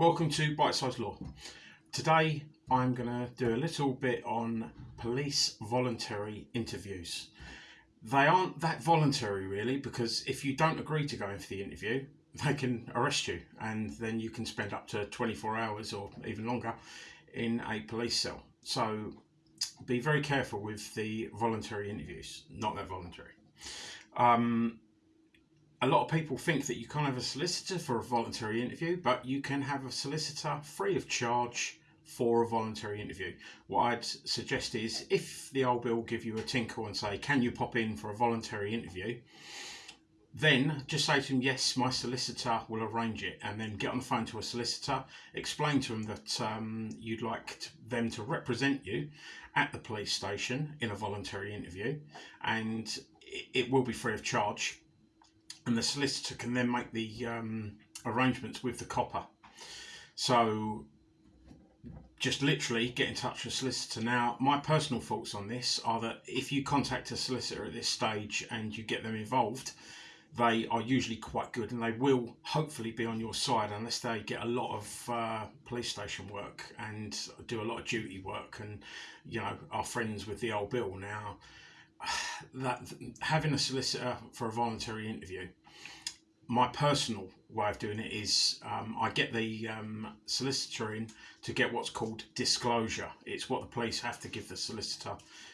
Welcome to Bite Size Law. Today I'm going to do a little bit on police voluntary interviews. They aren't that voluntary really because if you don't agree to go in for the interview, they can arrest you and then you can spend up to 24 hours or even longer in a police cell. So be very careful with the voluntary interviews, not that voluntary. Um, a lot of people think that you can't have a solicitor for a voluntary interview, but you can have a solicitor free of charge for a voluntary interview. What I'd suggest is if the old bill give you a tinkle and say, can you pop in for a voluntary interview? Then just say to them, yes, my solicitor will arrange it, and then get on the phone to a solicitor, explain to them that um, you'd like to, them to represent you at the police station in a voluntary interview, and it, it will be free of charge and the solicitor can then make the um, arrangements with the copper. So just literally get in touch with a solicitor. Now, my personal thoughts on this are that if you contact a solicitor at this stage and you get them involved, they are usually quite good and they will hopefully be on your side unless they get a lot of uh, police station work and do a lot of duty work and you know are friends with the old bill now that having a solicitor for a voluntary interview my personal way of doing it is um, I get the um, solicitor in to get what's called disclosure. It's what the police have to give the solicitor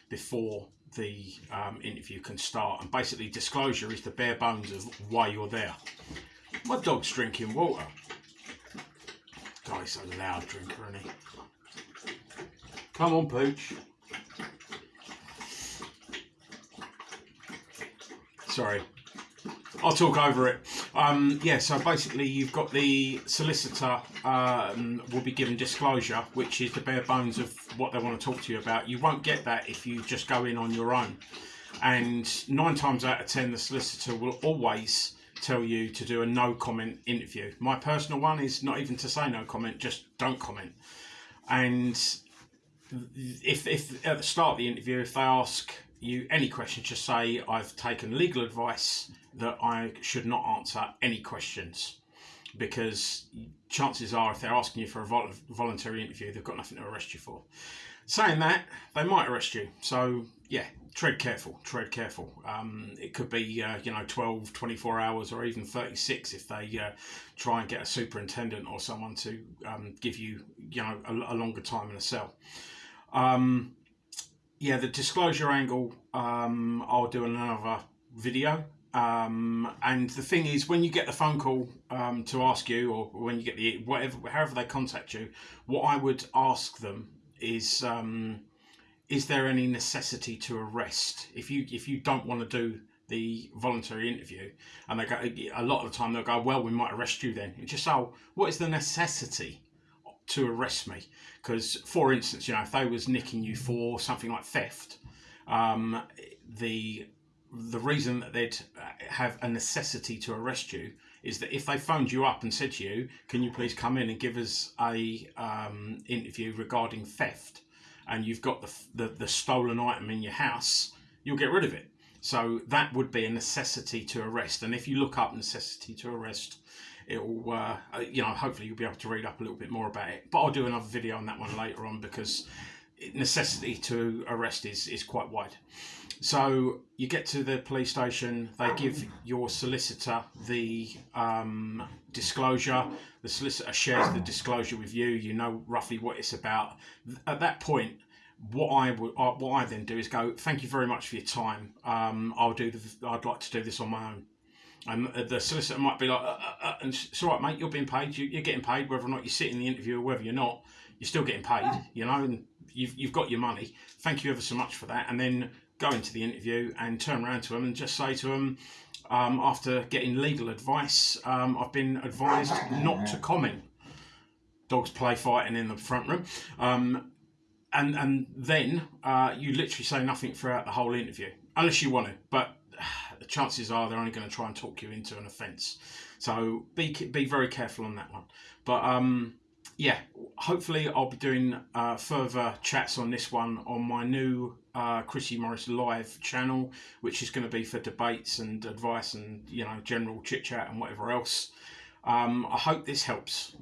before the um, interview can start. And basically, disclosure is the bare bones of why you're there. My dog's drinking water. God, he's a loud drinker, isn't he? Come on, Pooch. Sorry. I'll talk over it. Um, yeah, so basically you've got the solicitor um, will be given disclosure, which is the bare bones of what they want to talk to you about. You won't get that if you just go in on your own. And nine times out of ten, the solicitor will always tell you to do a no comment interview. My personal one is not even to say no comment, just don't comment. And if, if at the start of the interview, if they ask you any questions, just say I've taken legal advice that I should not answer any questions because chances are if they're asking you for a vol voluntary interview, they've got nothing to arrest you for. Saying that, they might arrest you. So yeah, tread careful, tread careful. Um, it could be, uh, you know, 12, 24 hours or even 36 if they uh, try and get a superintendent or someone to um, give you, you know, a, a, longer time in a cell. Um, yeah, the disclosure angle, um, I'll do another video um, and the thing is, when you get the phone call um, to ask you, or when you get the whatever, however they contact you, what I would ask them is, um, is there any necessity to arrest? If you if you don't want to do the voluntary interview, and they go a lot of the time they'll go, well, we might arrest you then. You just oh, what is the necessity to arrest me? Because, for instance, you know, if they was nicking you for something like theft, um, the the reason that they'd have a necessity to arrest you is that if they phoned you up and said to you, "Can you please come in and give us a um, interview regarding theft?" and you've got the, the the stolen item in your house, you'll get rid of it. So that would be a necessity to arrest. And if you look up necessity to arrest, it'll uh, you know hopefully you'll be able to read up a little bit more about it. But I'll do another video on that one later on because necessity to arrest is is quite wide. So you get to the police station, they give your solicitor the um, disclosure. The solicitor shares the disclosure with you. You know roughly what it's about. At that point, what I would, uh, what I then do is go. Thank you very much for your time. Um, I'll do. The, I'd like to do this on my own. And the solicitor might be like, uh, uh, uh, and it's all right, mate. You're being paid. You, are getting paid, whether or not you sit in the interview or whether you're not. You're still getting paid. You know, and you've you've got your money. Thank you ever so much for that. And then go into the interview and turn around to them and just say to them, um, after getting legal advice, um, I've been advised not to comment. Dogs play fighting in the front room. Um, and, and then uh, you literally say nothing throughout the whole interview, unless you want to. But the chances are they're only going to try and talk you into an offence. So be, be very careful on that one. But um, yeah, hopefully I'll be doing uh, further chats on this one on my new uh, Chrissy Morris live channel, which is going to be for debates and advice and you know general chit chat and whatever else. Um, I hope this helps.